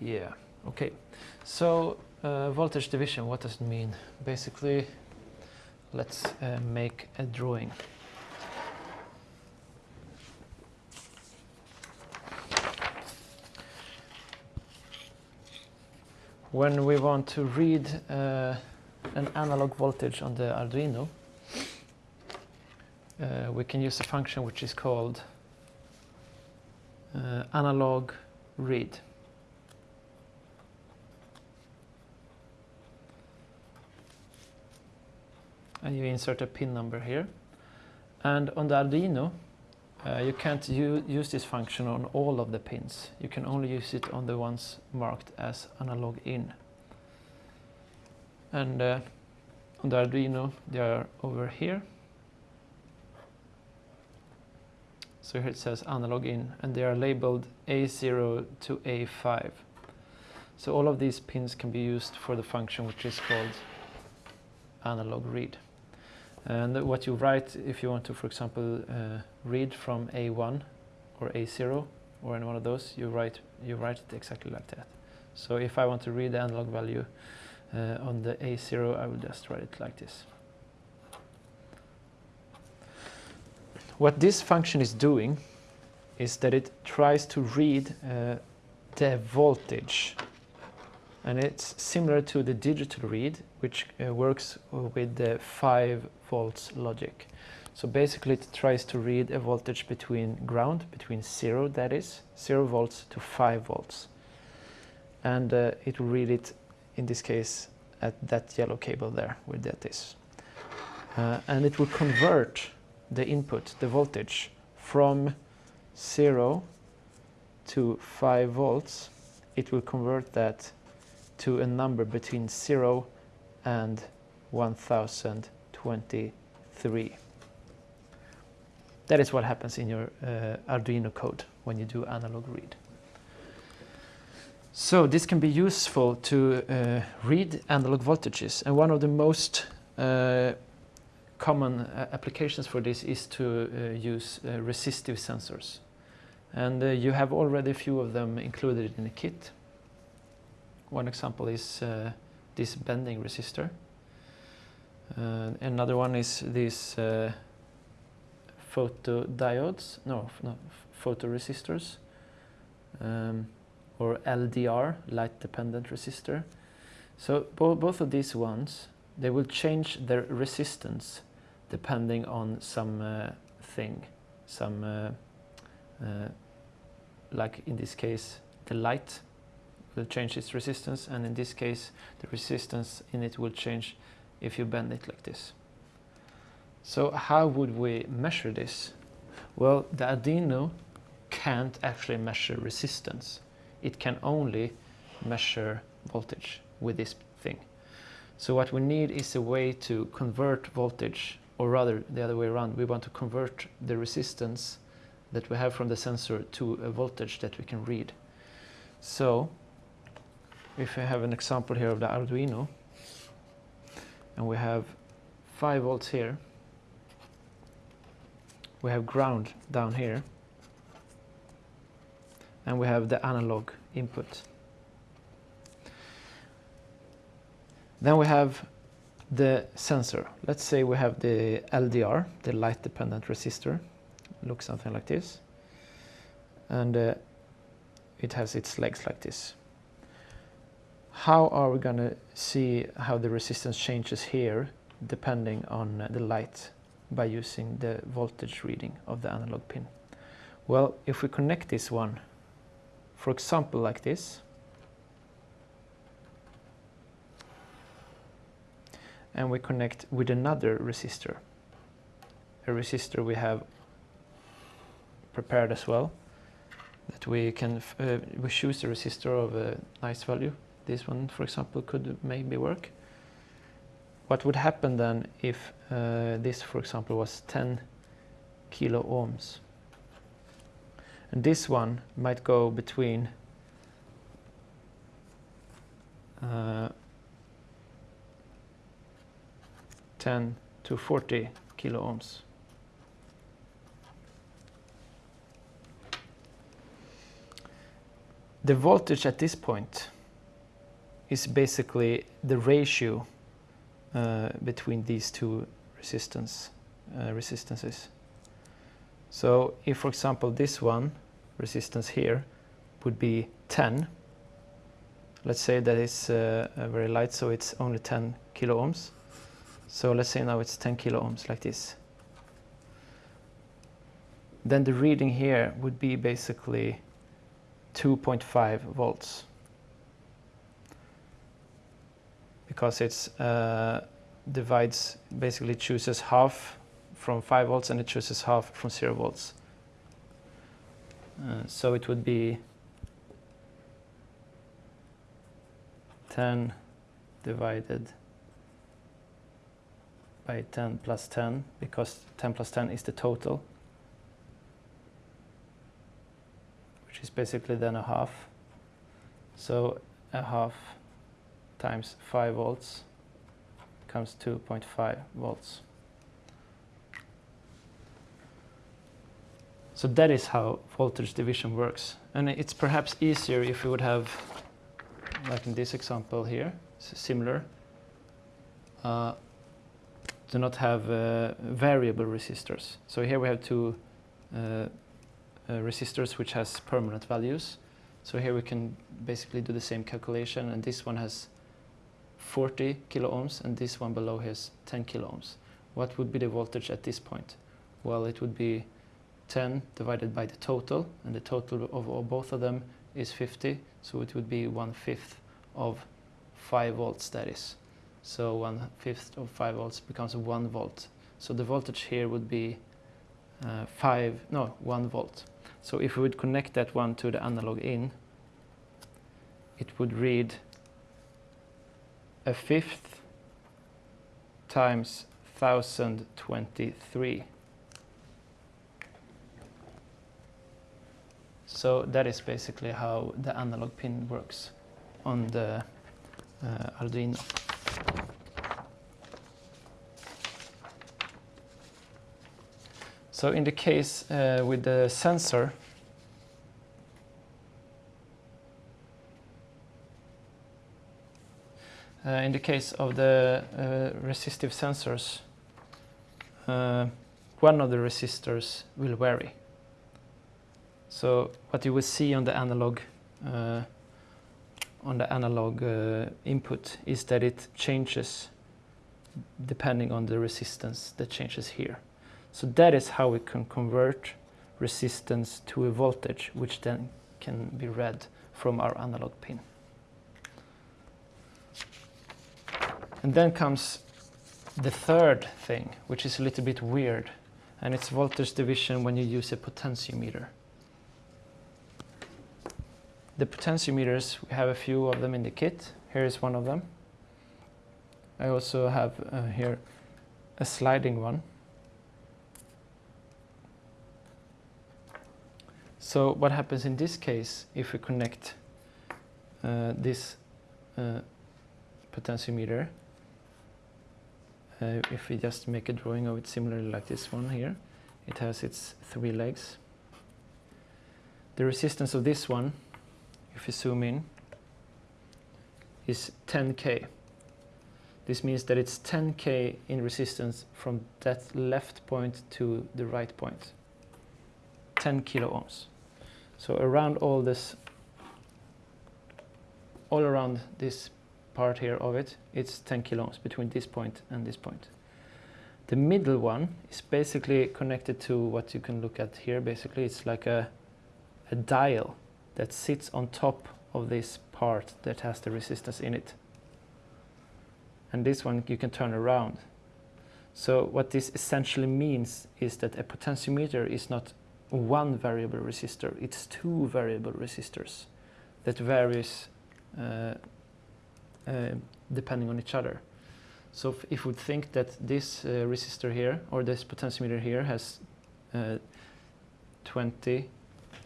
Yeah, okay. So uh, voltage division, what does it mean? Basically, let's uh, make a drawing. When we want to read uh, an analog voltage on the Arduino, uh, we can use a function which is called uh, analog read. And you insert a pin number here. And on the Arduino, uh, you can't use this function on all of the pins. You can only use it on the ones marked as analog in. And uh, on the Arduino, they are over here. So here it says analog in, and they are labeled A0 to A5. So all of these pins can be used for the function which is called analog read. And what you write if you want to, for example, uh, read from A1 or A0 or any one of those, you write, you write it exactly like that. So if I want to read the analog value uh, on the A0, I will just write it like this. What this function is doing is that it tries to read uh, the voltage and it's similar to the digital read which uh, works with the 5 volts logic. So basically it tries to read a voltage between ground, between 0 that is, 0 volts to 5 volts. And uh, it will read it in this case at that yellow cable there where that is. Uh, and it will convert the input, the voltage, from 0 to 5 volts, it will convert that to a number between 0 and 1023. That is what happens in your uh, Arduino code when you do analog read. So this can be useful to uh, read analog voltages and one of the most uh, common uh, applications for this is to uh, use uh, resistive sensors. And you have already a few of them included in the kit. One example is this bending resistor. another one is these photodiodes, no, no photoresistors, um, or LDR, light dependent resistor. So bo both of these ones, they will change their resistance depending on some uh, thing, some, uh, uh, like in this case, the light will change its resistance, and in this case, the resistance in it will change if you bend it like this. So how would we measure this? Well, the Arduino can't actually measure resistance. It can only measure voltage with this thing. So what we need is a way to convert voltage or rather the other way around, we want to convert the resistance that we have from the sensor to a voltage that we can read. So if we have an example here of the Arduino and we have 5 volts here, we have ground down here and we have the analog input. Then we have the sensor. Let's say we have the LDR, the light dependent resistor. Looks something like this. And uh, it has its legs like this. How are we going to see how the resistance changes here depending on uh, the light by using the voltage reading of the analog pin? Well, if we connect this one, for example like this, and we connect with another resistor. A resistor we have prepared as well that we can uh, we choose a resistor of a nice value. This one, for example, could maybe work. What would happen then if uh, this, for example, was 10 kilo ohms? And this one might go between uh, 10 to 40 kilo ohms. the voltage at this point is basically the ratio uh, between these two resistance uh, resistances. So if, for example, this one resistance here would be 10, let's say that it's uh, very light, so it's only 10 kilo ohms. So let's say now it's 10 kilo ohms like this. Then the reading here would be basically 2.5 volts. Because it's uh, divides, basically chooses half from 5 volts and it chooses half from 0 volts. Uh, so it would be 10 divided by 10 plus 10 because 10 plus 10 is the total which is basically then a half so a half times 5 volts comes 2.5 volts so that is how voltage division works and it's perhaps easier if we would have like in this example here similar uh, do not have uh, variable resistors. So here we have two uh, uh, resistors which has permanent values. So here we can basically do the same calculation and this one has 40 kilo ohms and this one below has 10 kilo ohms. What would be the voltage at this point? Well, it would be 10 divided by the total and the total of, both of them is 50 so it would be one fifth of 5 volts that is. So one fifth of 5 volts becomes 1 volt. So the voltage here would be uh, 5, no, 1 volt. So if we would connect that one to the analog in, it would read a fifth times 1023. So that is basically how the analog pin works on the uh, Arduino. So in the case uh, with the sensor, in the case of the uh, resistive sensors, uh, one of the resistors will vary. So what you will see on the analog uh, on the analog uh, input is that it changes depending on the resistance that changes here. So that is how we can convert resistance to a voltage, which then can be read from our analog pin. And then comes the third thing, which is a little bit weird, and it's voltage division when you use a potentiometer. The potentiometers, we have a few of them in the kit. Here is one of them. I also have uh, here a sliding one. So what happens in this case if we connect uh, this uh, potentiometer, uh, if we just make a drawing of it similarly like this one here, it has its three legs. The resistance of this one if you zoom in, is 10k. This means that it's 10k in resistance from that left point to the right point. 10 kilo ohms. So around all this, all around this part here of it, it's 10 kilo ohms between this point and this point. The middle one is basically connected to what you can look at here. Basically, it's like a, a dial that sits on top of this part that has the resistance in it. And this one you can turn around. So what this essentially means is that a potentiometer is not one variable resistor, it's two variable resistors that varies uh, depending on each other. So if, if we think that this uh, resistor here or this potentiometer here has uh, 20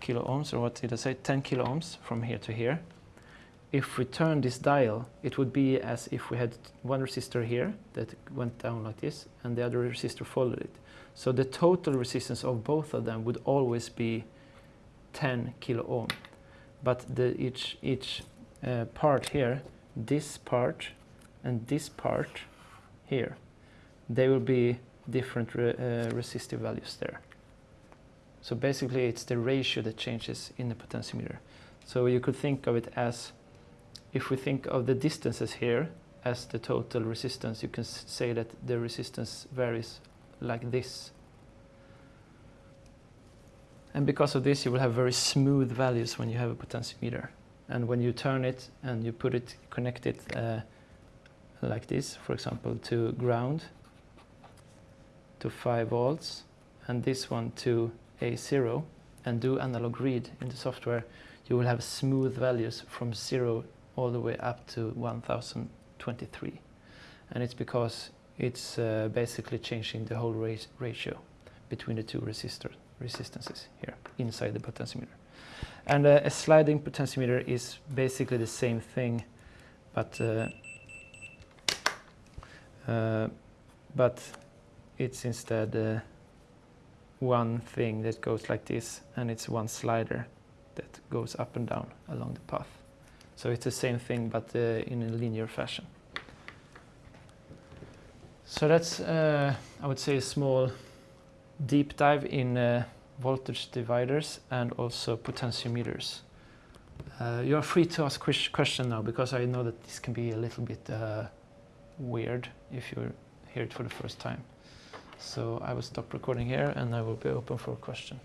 kilo ohms, or what did I say, 10 kilo ohms from here to here. If we turn this dial, it would be as if we had one resistor here that went down like this, and the other resistor followed it. So the total resistance of both of them would always be 10 kilo ohm. but the each each uh, part here, this part and this part here, they will be different re uh, resistive values there. So basically it's the ratio that changes in the potentiometer. So you could think of it as, if we think of the distances here as the total resistance, you can say that the resistance varies like this. And because of this, you will have very smooth values when you have a potentiometer. And when you turn it and you put it, connect it uh, like this, for example, to ground, to 5 volts, and this one to A0, and do analog read in the software, you will have smooth values from 0 all the way up to 1023. And it's because it's uh, basically changing the whole ratio between the two resistors resistances here inside the potentiometer. And uh, a sliding potentiometer is basically the same thing, but uh, uh, but it's instead uh, one thing that goes like this, and it's one slider that goes up and down along the path. So it's the same thing, but uh, in a linear fashion. So that's, I would say, a small deep dive in voltage dividers and also potentiometers. Uh, you are free to ask question now because I know that this can be a little bit uh, weird if you hear it for the first time. So I will stop recording here and I will be open for a question.